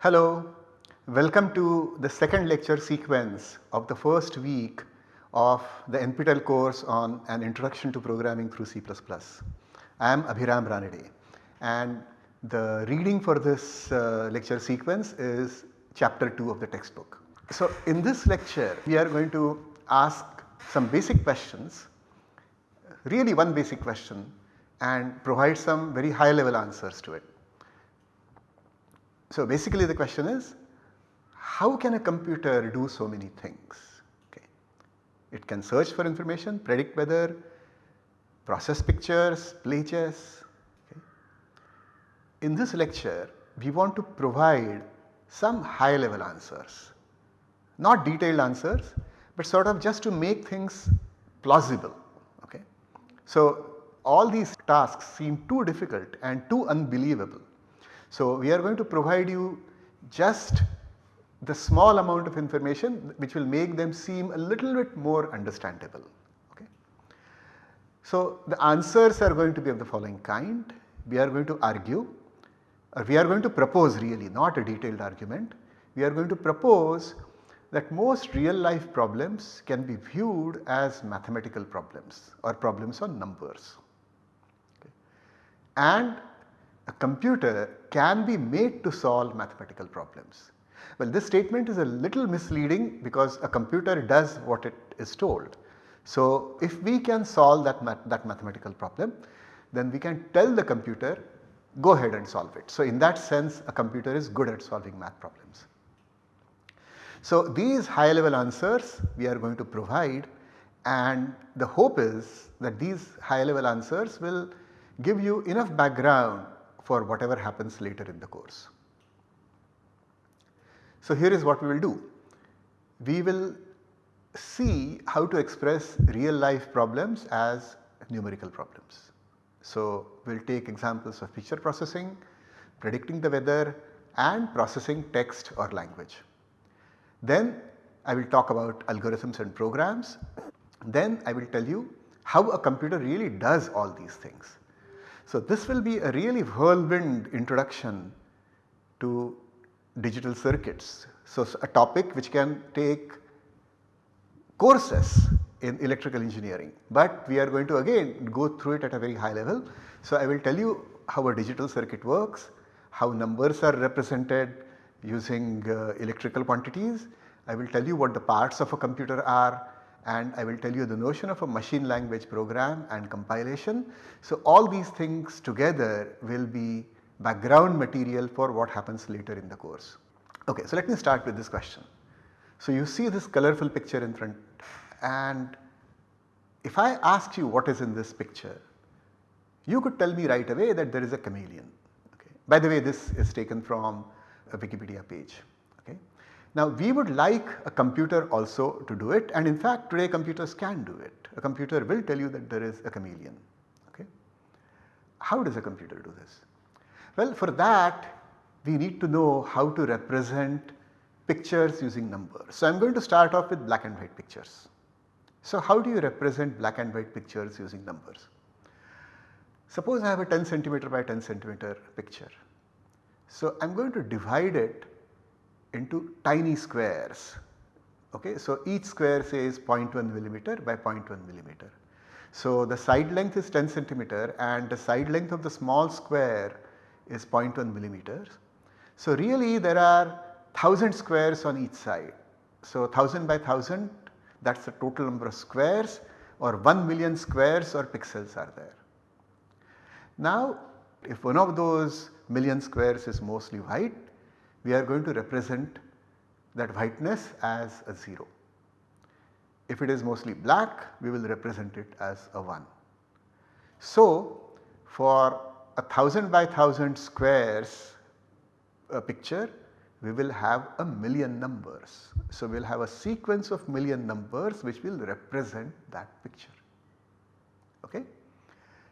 Hello, welcome to the second lecture sequence of the first week of the NPTEL course on an introduction to programming through C++. I am Abhiram Ranade and the reading for this uh, lecture sequence is chapter 2 of the textbook. So in this lecture we are going to ask some basic questions, really one basic question and provide some very high level answers to it. So basically the question is how can a computer do so many things? Okay. It can search for information, predict weather, process pictures, play chess. Okay. In this lecture we want to provide some high level answers, not detailed answers but sort of just to make things plausible. Okay. So all these tasks seem too difficult and too unbelievable so, we are going to provide you just the small amount of information which will make them seem a little bit more understandable. Okay. So, the answers are going to be of the following kind. We are going to argue or we are going to propose really not a detailed argument. We are going to propose that most real life problems can be viewed as mathematical problems or problems on numbers. Okay. And a computer can be made to solve mathematical problems. Well this statement is a little misleading because a computer does what it is told. So if we can solve that, that mathematical problem then we can tell the computer go ahead and solve it. So in that sense a computer is good at solving math problems. So these high level answers we are going to provide and the hope is that these high level answers will give you enough background for whatever happens later in the course. So here is what we will do. We will see how to express real life problems as numerical problems. So we will take examples of picture processing, predicting the weather and processing text or language. Then I will talk about algorithms and programs. Then I will tell you how a computer really does all these things. So this will be a really whirlwind introduction to digital circuits. So a topic which can take courses in electrical engineering, but we are going to again go through it at a very high level. So I will tell you how a digital circuit works, how numbers are represented using uh, electrical quantities. I will tell you what the parts of a computer are, and I will tell you the notion of a machine language program and compilation. So all these things together will be background material for what happens later in the course. Okay, so let me start with this question. So you see this colorful picture in front and if I asked you what is in this picture, you could tell me right away that there is a chameleon. Okay. By the way this is taken from a Wikipedia page. Now we would like a computer also to do it and in fact today computers can do it. A computer will tell you that there is a chameleon. Okay. How does a computer do this? Well for that we need to know how to represent pictures using numbers. So I am going to start off with black and white pictures. So how do you represent black and white pictures using numbers? Suppose I have a 10 centimeter by 10 centimeter picture. So I am going to divide it into tiny squares. Okay, so each square says 0.1 millimeter by 0.1 millimeter. So the side length is 10 centimeter and the side length of the small square is 0.1 millimeters. So really there are 1000 squares on each side. So 1000 by 1000 that is the total number of squares or 1 million squares or pixels are there. Now if one of those million squares is mostly white we are going to represent that whiteness as a 0. If it is mostly black we will represent it as a 1. So for a 1000 by 1000 squares a picture we will have a million numbers. So we will have a sequence of million numbers which will represent that picture. Okay?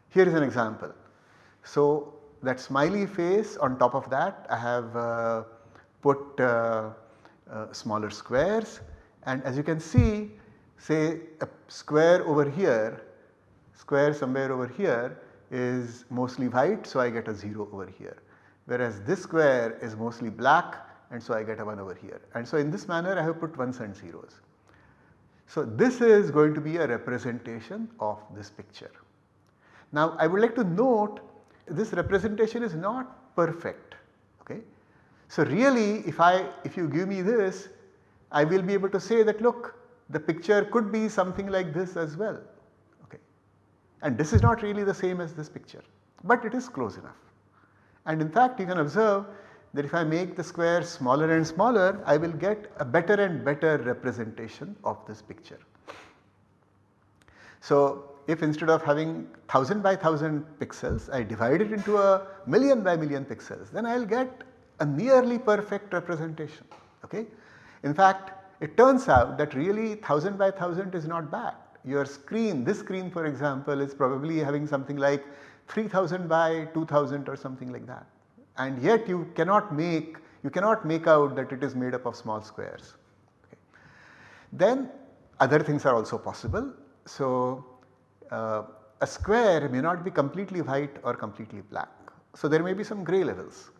Here is an example. So that smiley face on top of that I have uh, put uh, uh, smaller squares and as you can see say a square over here, square somewhere over here is mostly white so I get a 0 over here. Whereas this square is mostly black and so I get a 1 over here. And so in this manner I have put 1s and zeros. So this is going to be a representation of this picture. Now I would like to note this representation is not perfect. Okay. So really if I if you give me this I will be able to say that look the picture could be something like this as well. Okay. And this is not really the same as this picture but it is close enough. And in fact you can observe that if I make the square smaller and smaller I will get a better and better representation of this picture. So if instead of having 1000 by 1000 pixels I divide it into a million by million pixels then I will get a nearly perfect representation. Okay? In fact it turns out that really 1000 by 1000 is not bad. Your screen this screen for example is probably having something like 3000 by 2000 or something like that and yet you cannot make you cannot make out that it is made up of small squares. Okay. Then other things are also possible. So uh, a square may not be completely white or completely black. So there may be some grey levels.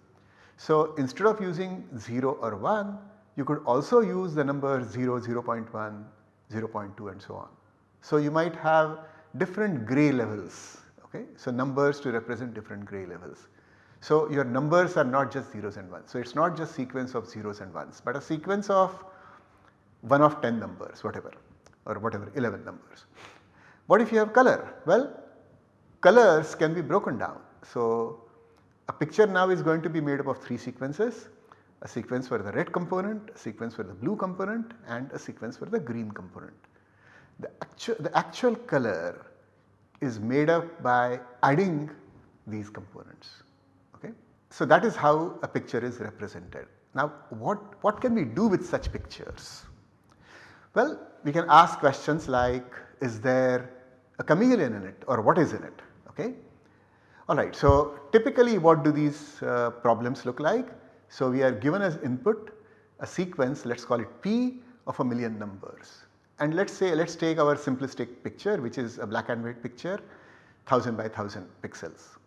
So instead of using 0 or 1 you could also use the number 0, 0 0.1, 0 0.2 and so on. So you might have different grey levels okay. So numbers to represent different grey levels. So your numbers are not just zeros and ones. So it is not just sequence of zeros and ones but a sequence of 1 of 10 numbers whatever or whatever 11 numbers. What if you have color? Well colors can be broken down. So a picture now is going to be made up of 3 sequences a sequence for the red component, a sequence for the blue component and a sequence for the green component. The actual, the actual color is made up by adding these components. Okay? So that is how a picture is represented. Now what, what can we do with such pictures? Well we can ask questions like is there a chameleon in it or what is in it okay. Alright so typically what do these uh, problems look like? So we are given as input a sequence let us call it P of a million numbers and let us say let us take our simplistic picture which is a black and white picture 1000 by 1000 pixels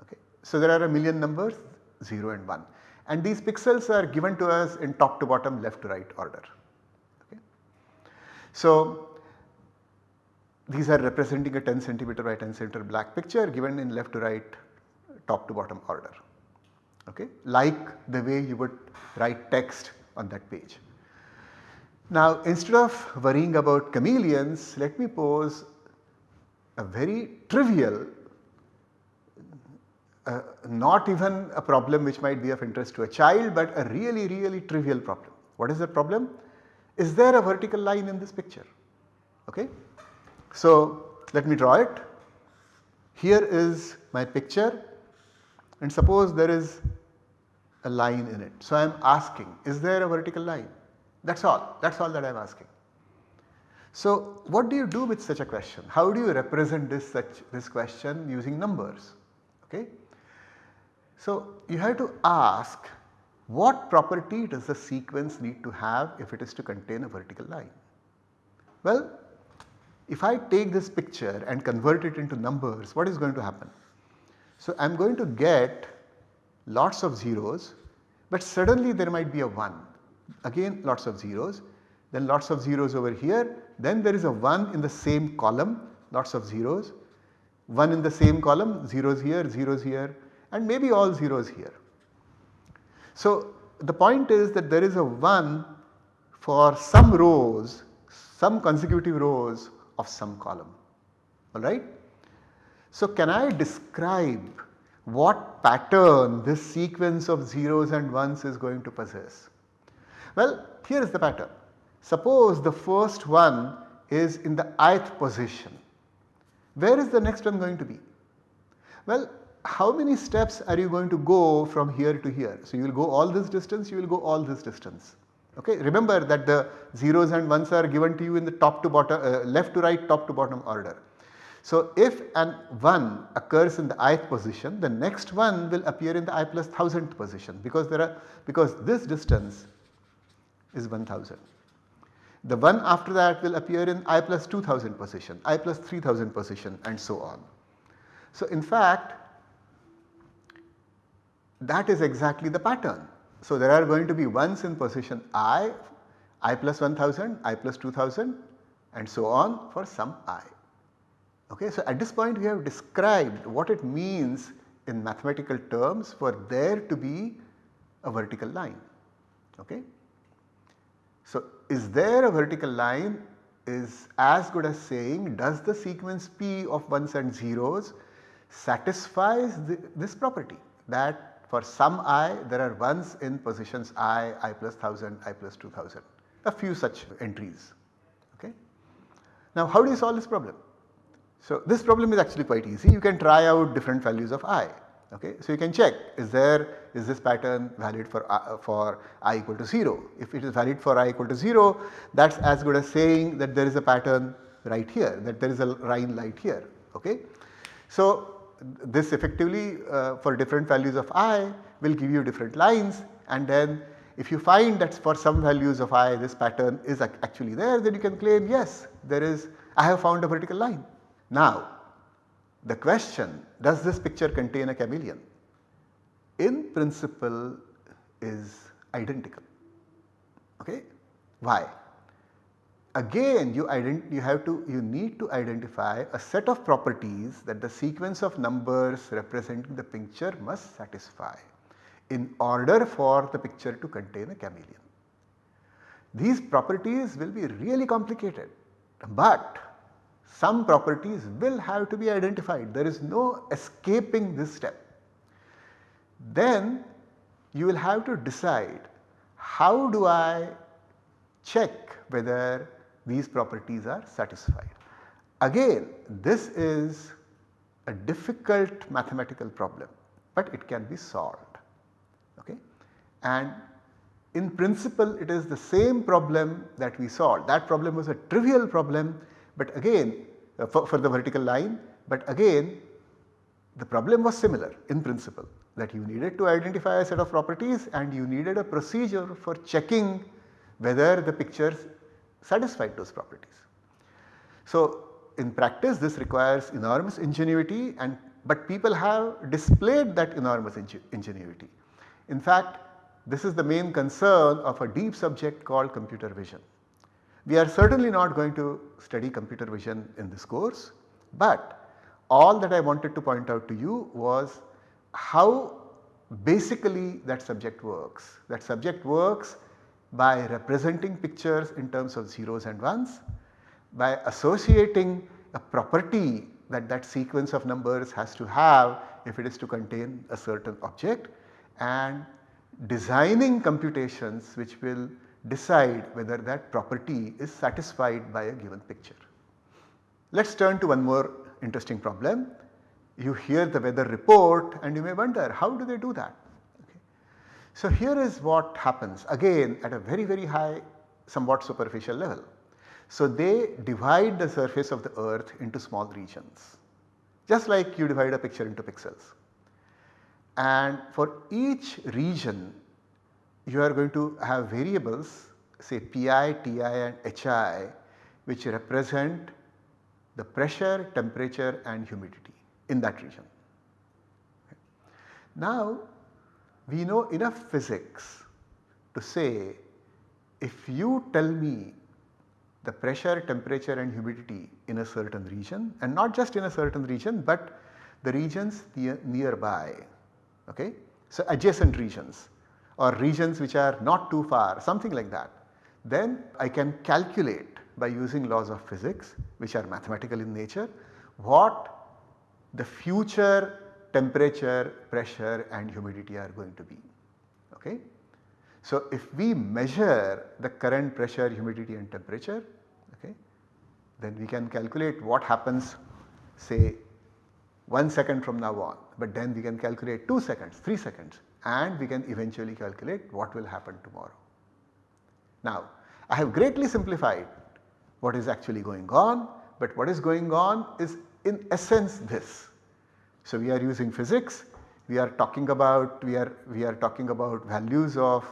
Okay. so there are a million numbers 0 and 1 and these pixels are given to us in top to bottom left to right order. Okay. So these are representing a 10 centimeter by 10 centimeter black picture given in left to right top to bottom order okay like the way you would write text on that page. Now instead of worrying about chameleons let me pose a very trivial uh, not even a problem which might be of interest to a child but a really really trivial problem. What is the problem? Is there a vertical line in this picture? Okay. So let me draw it. Here is my picture and suppose there is a line in it. So I am asking is there a vertical line? That is all, that is all that I am asking. So what do you do with such a question? How do you represent this such this question using numbers? Okay. So you have to ask what property does the sequence need to have if it is to contain a vertical line? Well, if I take this picture and convert it into numbers, what is going to happen? So I am going to get lots of zeros, but suddenly there might be a 1, again lots of zeros, then lots of zeros over here, then there is a 1 in the same column, lots of zeros, 1 in the same column, zeros here, zeros here, and maybe all zeros here. So the point is that there is a 1 for some rows, some consecutive rows of some column alright. So can I describe what pattern this sequence of zeros and ones is going to possess? Well here is the pattern. Suppose the first one is in the ith position. Where is the next one going to be? Well how many steps are you going to go from here to here? So, you will go all this distance, you will go all this distance. Okay. Remember that the zeros and ones are given to you in the top to bottom, uh, left to right, top to bottom order. So, if an 1 occurs in the ith position, the next one will appear in the i plus 1000th position because there are because this distance is 1000. The one after that will appear in i plus 2000 position, i plus 3000 position and so on. So, in fact that is exactly the pattern. So there are going to be ones in position i, i plus 1000, i plus 2000 and so on for some i. Okay, so at this point we have described what it means in mathematical terms for there to be a vertical line. Okay. So is there a vertical line is as good as saying does the sequence P of 1s and zeros satisfies the, this property that for some i there are 1s in positions i, i plus 1000, i plus 2000 a few such entries. Okay. Now how do you solve this problem? So this problem is actually quite easy you can try out different values of i. Okay. So you can check is there is this pattern valid for, uh, for i equal to 0. If it is valid for i equal to 0 that is as good as saying that there is a pattern right here that there is a line light here. Okay. So this effectively uh, for different values of i will give you different lines and then if you find that for some values of i this pattern is actually there then you can claim yes there is I have found a vertical line. Now the question does this picture contain a chameleon? In principle is identical. Okay? Why? Again you, you have to you need to identify a set of properties that the sequence of numbers representing the picture must satisfy in order for the picture to contain a chameleon. These properties will be really complicated but some properties will have to be identified. There is no escaping this step. Then you will have to decide how do I check whether these properties are satisfied. Again this is a difficult mathematical problem but it can be solved okay and in principle it is the same problem that we solved that problem was a trivial problem but again uh, for, for the vertical line but again the problem was similar in principle that you needed to identify a set of properties and you needed a procedure for checking whether the pictures satisfied those properties. So in practice this requires enormous ingenuity and but people have displayed that enormous ingenuity. In fact this is the main concern of a deep subject called computer vision. We are certainly not going to study computer vision in this course, but all that I wanted to point out to you was how basically that subject works. That subject works by representing pictures in terms of zeros and ones, by associating a property that that sequence of numbers has to have if it is to contain a certain object and designing computations which will decide whether that property is satisfied by a given picture. Let us turn to one more interesting problem. You hear the weather report and you may wonder how do they do that? So here is what happens again at a very very high somewhat superficial level. So they divide the surface of the earth into small regions just like you divide a picture into pixels. And for each region you are going to have variables say Pi, Ti and Hi which represent the pressure, temperature and humidity in that region. Now we know enough physics to say if you tell me the pressure, temperature and humidity in a certain region and not just in a certain region but the regions near, nearby okay. So adjacent regions or regions which are not too far something like that. Then I can calculate by using laws of physics which are mathematical in nature what the future temperature, pressure and humidity are going to be. Okay. So if we measure the current pressure, humidity and temperature okay, then we can calculate what happens say 1 second from now on but then we can calculate 2 seconds, 3 seconds and we can eventually calculate what will happen tomorrow. Now I have greatly simplified what is actually going on but what is going on is in essence this. So we are using physics, we are talking about we are we are talking about values of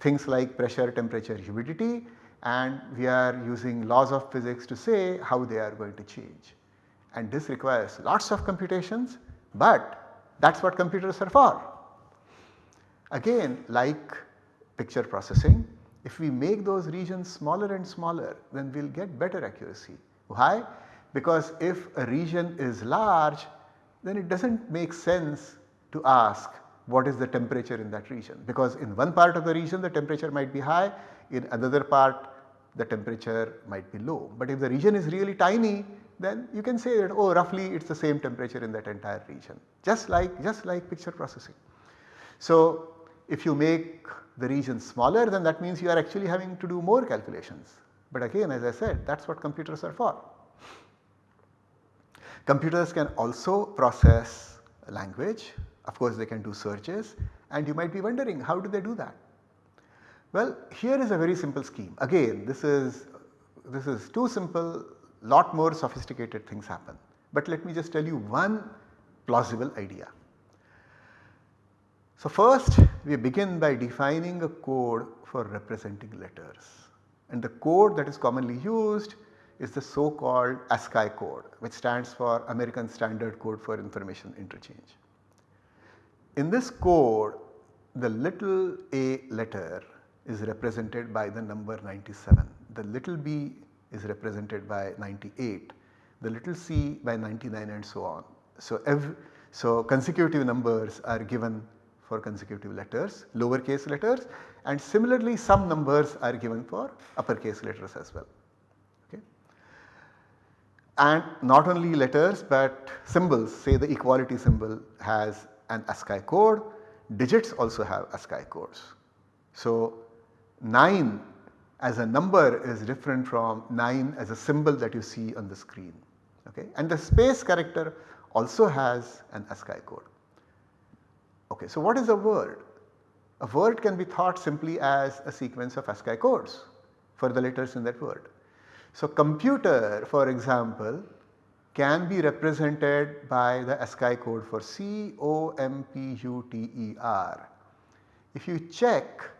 things like pressure, temperature, humidity and we are using laws of physics to say how they are going to change. And this requires lots of computations but that is what computers are for. Again like picture processing, if we make those regions smaller and smaller then we will get better accuracy. Why? Because if a region is large then it does not make sense to ask what is the temperature in that region because in one part of the region the temperature might be high, in another part the temperature might be low. But if the region is really tiny then you can say that oh roughly it is the same temperature in that entire region just like just like picture processing. So if you make the region smaller then that means you are actually having to do more calculations. But again as I said that is what computers are for. Computers can also process language, of course they can do searches and you might be wondering how do they do that? Well here is a very simple scheme again this is this is too simple lot more sophisticated things happen. But let me just tell you one plausible idea. So first we begin by defining a code for representing letters and the code that is commonly used is the so called ASCII code which stands for American Standard Code for Information Interchange. In this code the little a letter is represented by the number 97, the little b is represented by 98, the little c by 99 and so on. So, every, so consecutive numbers are given for consecutive letters, lowercase letters and similarly some numbers are given for uppercase letters as well. And not only letters but symbols say the equality symbol has an ASCII code, digits also have ASCII codes. So 9 as a number is different from 9 as a symbol that you see on the screen okay. and the space character also has an ASCII code. Okay, so what is a word? A word can be thought simply as a sequence of ASCII codes for the letters in that word. So computer for example can be represented by the ASCII code for C O M P U T E R. If you check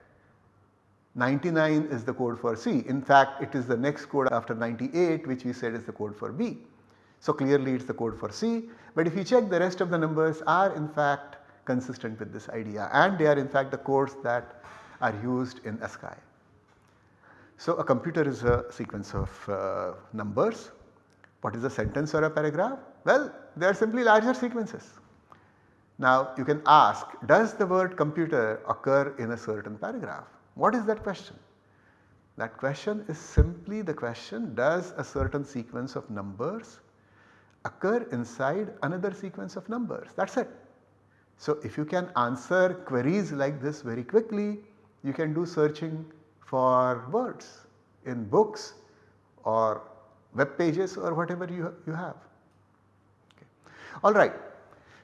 99 is the code for C. In fact, it is the next code after 98 which we said is the code for B. So clearly it is the code for C, but if you check the rest of the numbers are in fact consistent with this idea and they are in fact the codes that are used in ASCII. So a computer is a sequence of uh, numbers. What is a sentence or a paragraph? Well, they are simply larger sequences. Now you can ask does the word computer occur in a certain paragraph? What is that question? That question is simply the question does a certain sequence of numbers occur inside another sequence of numbers that is it. So if you can answer queries like this very quickly you can do searching for words in books or web pages or whatever you, you have. Okay. Alright.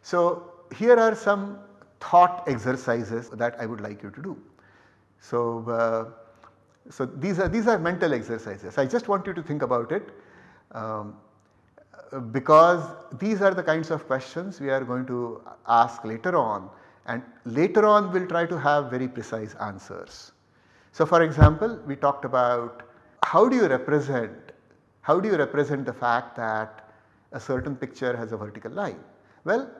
So here are some thought exercises that I would like you to do. So, uh, so these are these are mental exercises. I just want you to think about it um, because these are the kinds of questions we are going to ask later on and later on we will try to have very precise answers. So for example, we talked about how do you represent, how do you represent the fact that a certain picture has a vertical line? Well,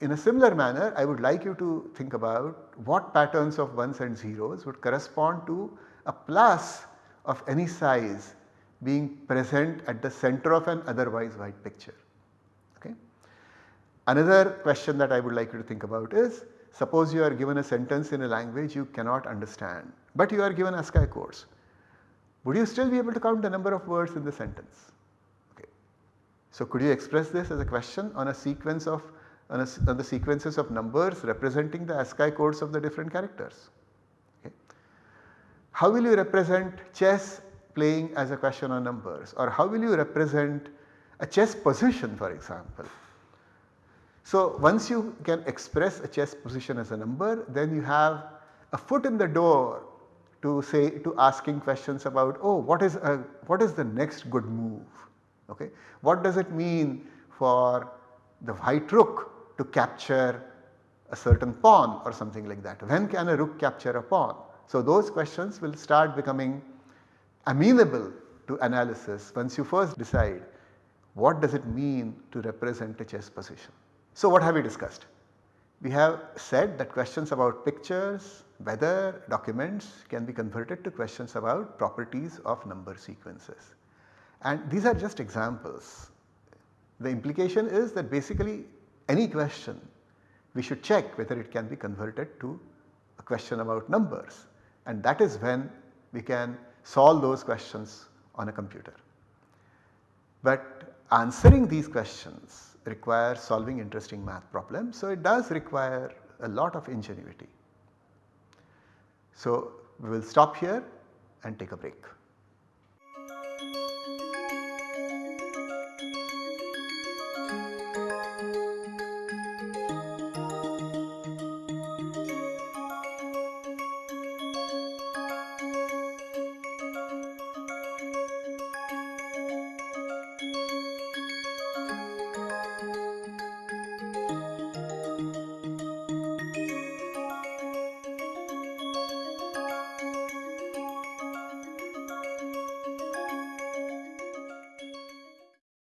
in a similar manner I would like you to think about what patterns of 1s and zeros would correspond to a plus of any size being present at the center of an otherwise white picture. Okay. Another question that I would like you to think about is suppose you are given a sentence in a language you cannot understand but you are given ASCII codes. Would you still be able to count the number of words in the sentence? Okay. So could you express this as a question on a sequence of on, a, on the sequences of numbers representing the ASCII codes of the different characters. Okay. How will you represent chess playing as a question on numbers or how will you represent a chess position for example. So once you can express a chess position as a number then you have a foot in the door to say to asking questions about oh what is a, what is the next good move okay. What does it mean for the white rook to capture a certain pawn or something like that. When can a rook capture a pawn? So those questions will start becoming amenable to analysis once you first decide what does it mean to represent a chess position. So what have we discussed? We have said that questions about pictures, weather documents can be converted to questions about properties of number sequences. And these are just examples. The implication is that basically any question we should check whether it can be converted to a question about numbers and that is when we can solve those questions on a computer. But answering these questions requires solving interesting math problems. So, it does require a lot of ingenuity. So, we will stop here and take a break.